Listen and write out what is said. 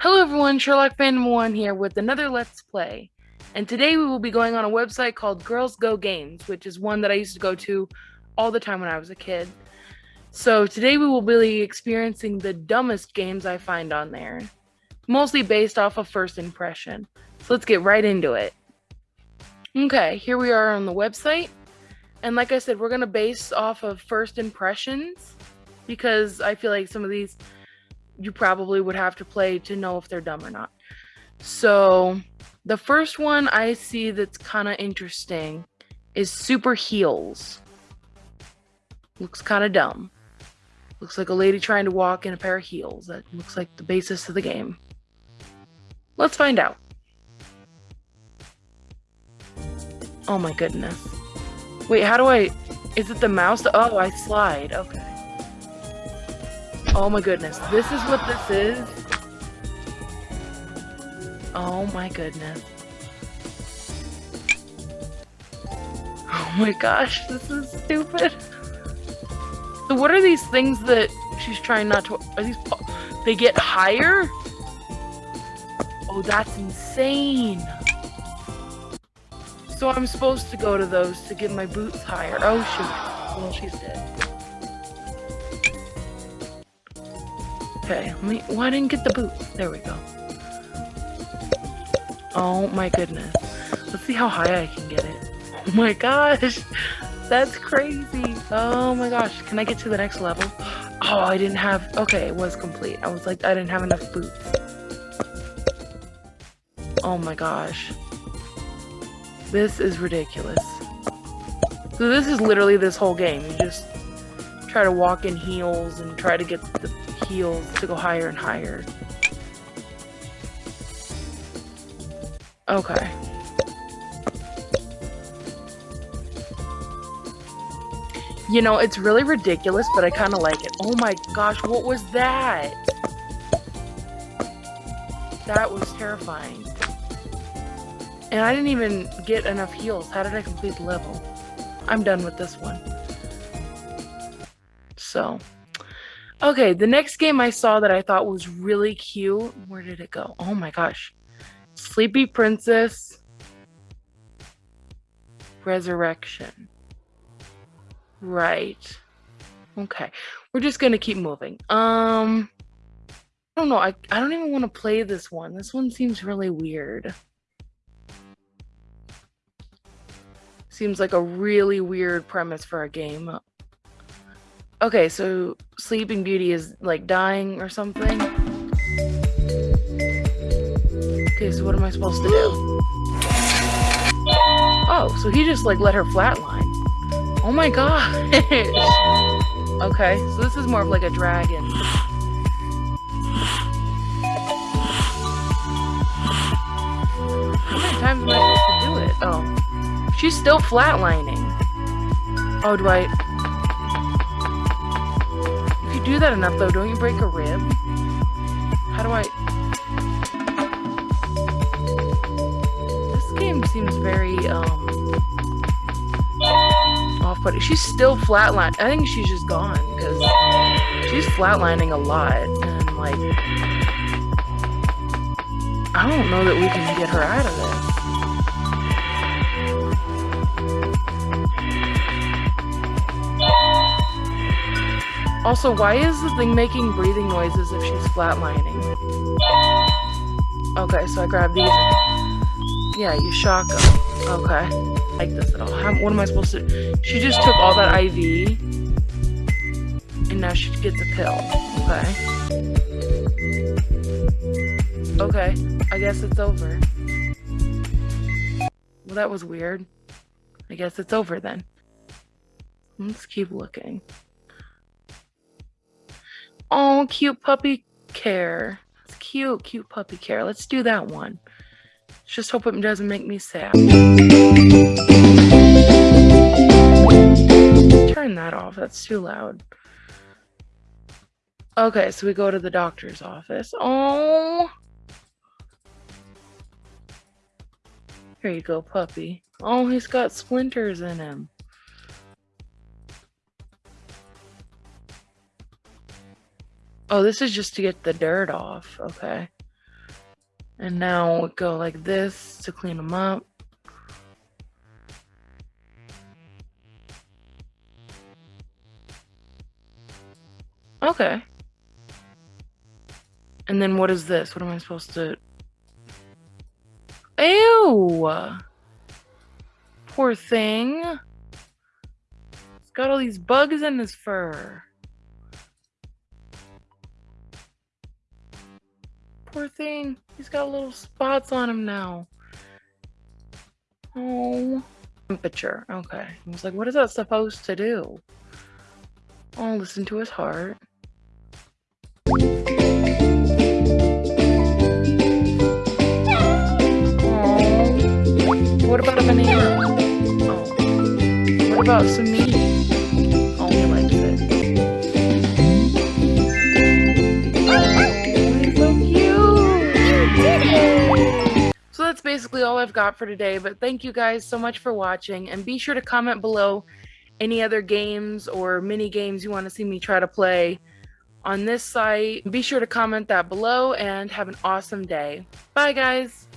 Hello everyone, Sherlock Phantom 1 here with another Let's Play. And today we will be going on a website called Girls Go Games, which is one that I used to go to all the time when I was a kid. So today we will be experiencing the dumbest games I find on there, mostly based off of first impression. So let's get right into it. Okay, here we are on the website. And like I said, we're going to base off of first impressions because I feel like some of these you probably would have to play to know if they're dumb or not. So, the first one I see that's kind of interesting is Super Heels. Looks kind of dumb. Looks like a lady trying to walk in a pair of heels. That looks like the basis of the game. Let's find out. Oh my goodness. Wait, how do I... Is it the mouse? Oh, I slide. Okay. Oh my goodness. This is what this is? Oh my goodness. Oh my gosh, this is stupid. So what are these things that she's trying not to... Are these... They get higher? Oh, that's insane. So I'm supposed to go to those to get my boots higher. Oh shoot. Well, she's dead. Okay, let me. I didn't get the boot. There we go. Oh my goodness. Let's see how high I can get it. Oh my gosh. That's crazy. Oh my gosh. Can I get to the next level? Oh, I didn't have. Okay, it was complete. I was like, I didn't have enough boots. Oh my gosh. This is ridiculous. So this is literally this whole game. You just try to walk in heels and try to get the heels to go higher and higher. Okay. You know, it's really ridiculous, but I kind of like it. Oh my gosh, what was that? That was terrifying. And I didn't even get enough heels. How did I complete the level? I'm done with this one. So, okay, the next game I saw that I thought was really cute. Where did it go? Oh my gosh. Sleepy Princess Resurrection. Right. Okay. We're just going to keep moving. Um I don't know. I I don't even want to play this one. This one seems really weird. Seems like a really weird premise for a game. Okay, so Sleeping Beauty is like dying or something. Okay, so what am I supposed to do? Oh, so he just like let her flatline. Oh my gosh. okay, so this is more of like a dragon. How many times am I supposed to do it? Oh. She's still flatlining. Oh, do I that enough, though, don't you break a rib? How do I... This game seems very, um... Off-putting. She's still flatline. I think she's just gone, because she's flatlining a lot, and, like... I don't know that we can get her out of this. Also, why is the thing making breathing noises if she's flatlining? Okay, so I grab these. Yeah, you shock them. Okay. Like this at all. How, what am I supposed to... She just took all that IV. And now she gets a pill. Okay. Okay. I guess it's over. Well, that was weird. I guess it's over then. Let's keep looking. Oh, cute puppy care. Cute, cute puppy care. Let's do that one. Just hope it doesn't make me sad. Turn that off. That's too loud. Okay, so we go to the doctor's office. Oh. Here you go, puppy. Oh, he's got splinters in him. Oh, this is just to get the dirt off. Okay. And now we go like this to clean them up. Okay. And then what is this? What am I supposed to... Ew! Poor thing. It's got all these bugs in his fur. Poor thing. He's got little spots on him now. Oh. Temperature. Okay. I was like, what is that supposed to do? I'll listen to his heart. Oh. What about a banana? Oh. What about some meat? that's basically all I've got for today, but thank you guys so much for watching, and be sure to comment below any other games or mini games you want to see me try to play on this site. Be sure to comment that below, and have an awesome day. Bye, guys!